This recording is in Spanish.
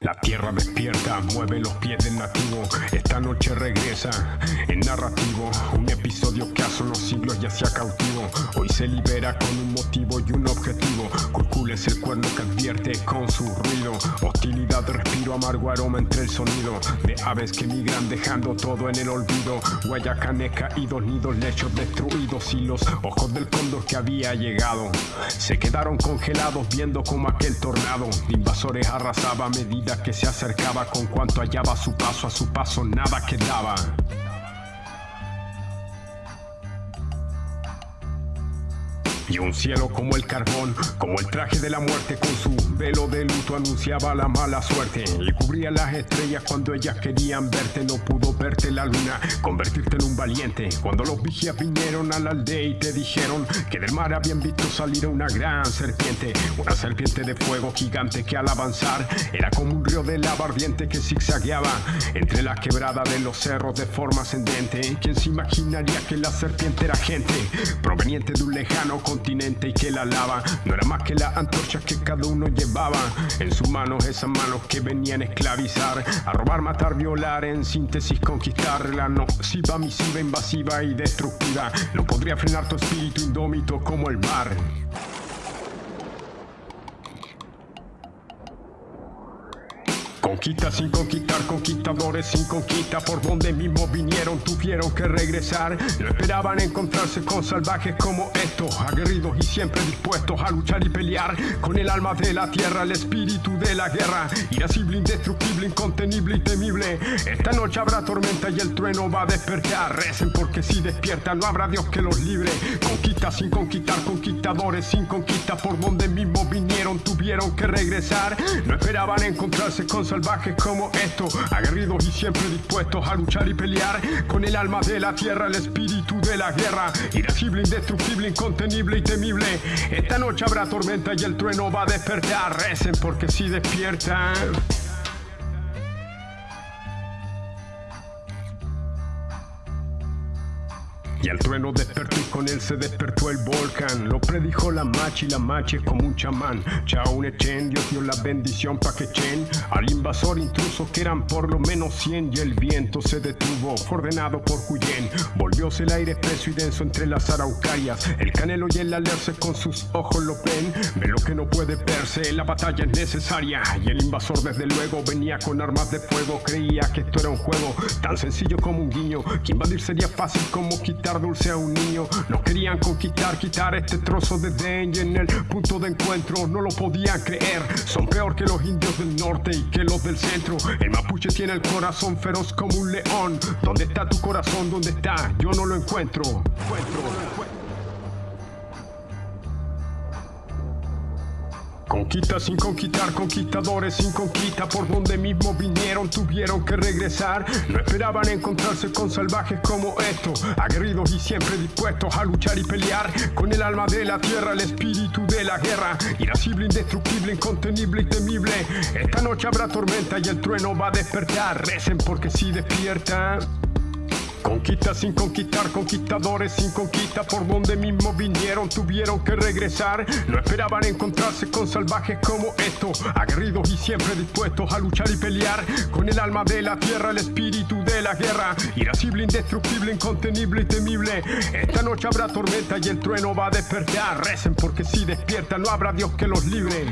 La tierra despierta, mueve los pies del nativo. Esta noche regresa en narrativo. Un episodio que hace unos siglos ya sea cautivo. Hoy se libera con un motivo y un objetivo. Curcul es el cuerno que advierte con su ruido. Hostilidad, respiro, amargo aroma entre el sonido. De aves que migran dejando todo en el olvido. Guayacanes caídos, nidos, lechos destruidos. Y los ojos del cóndor que había llegado. Se quedaron congelados viendo como aquel tornado de invasores arrasaba a medida que se acercaba con cuanto hallaba su paso, a su paso nada quedaba. Y un cielo como el carbón, como el traje de la muerte con su velo de luto anunciaba la mala suerte y cubría las estrellas cuando ellas querían verte, no pudo verte la luna, convertirte en un valiente. Cuando los vigías vinieron a la aldea y te dijeron que del mar habían visto salir una gran serpiente, una serpiente de fuego gigante que al avanzar era como un río de lava ardiente que zigzagueaba entre la quebrada de los cerros de forma ascendente. ¿Quién se imaginaría que la serpiente era gente proveniente de un lejano continente y que la lava no era más que la antorcha que cada uno llevaba en sus manos, esas manos que venían a esclavizar, a robar, matar, violar, en síntesis conquistar la nociva, misiva, invasiva y destructiva. No podría frenar tu espíritu indómito como el mar. Conquista sin conquistar, conquistadores sin conquista Por donde mismo vinieron, tuvieron que regresar. No esperaban encontrarse con salvajes como estos Aguerridos y siempre dispuestos a luchar y pelear. Con el alma de la tierra, el espíritu de la guerra Irascible, indestructible, incontenible y temible. Esta noche habrá tormenta y el trueno va a despertar. Recen porque si despiertan no habrá Dios que los libre. Conquista sin conquistar, conquistadores sin conquista Por donde mismo vinieron, tuvieron que regresar. No esperaban encontrarse con salvajes como estos, aguerridos y siempre dispuestos a luchar y pelear con el alma de la tierra, el espíritu de la guerra, irascible, indestructible, incontenible y temible. Esta noche habrá tormenta y el trueno va a despertar. Recen porque si despiertan. Y el trueno despertó y con él se despertó el volcán. Lo predijo la machi, la machi como un chamán. Chao un echen, Dios dio la bendición pa' que echen al invasor intruso que eran por lo menos 100 y el viento se detuvo, ordenado por Huyen. Volvióse el aire espeso y denso entre las araucarias. El canelo y el alerce con sus ojos lo ven. Ve lo no puede verse, la batalla es necesaria. Y el invasor desde luego venía con armas de fuego. Creía que esto era un juego tan sencillo como un guiño. Que invadir sería fácil como quitar dulce a un niño. No querían conquistar, quitar este trozo de den y en el punto de encuentro no lo podían creer. Son peor que los indios del norte y que los del centro. El mapuche tiene el corazón feroz como un león. ¿Dónde está tu corazón? ¿Dónde está? Yo no lo encuentro. encuentro, encuentro. Conquista sin conquistar, conquistadores sin conquista Por donde mismo vinieron tuvieron que regresar. No esperaban encontrarse con salvajes como estos Aguerridos y siempre dispuestos a luchar y pelear. Con el alma de la tierra, el espíritu de la guerra Irascible, indestructible, incontenible y temible. Esta noche habrá tormenta y el trueno va a despertar. Recen porque si despiertan Conquista sin conquistar, conquistadores sin conquista Por donde mismo vinieron tuvieron que regresar. No esperaban encontrarse con salvajes como estos Aguerridos y siempre dispuestos a luchar y pelear. Con el alma de la tierra, el espíritu de la guerra Irascible, indestructible, incontenible y temible. Esta noche habrá tormenta y el trueno va a despertar. Recen porque si despiertan no habrá Dios que los libre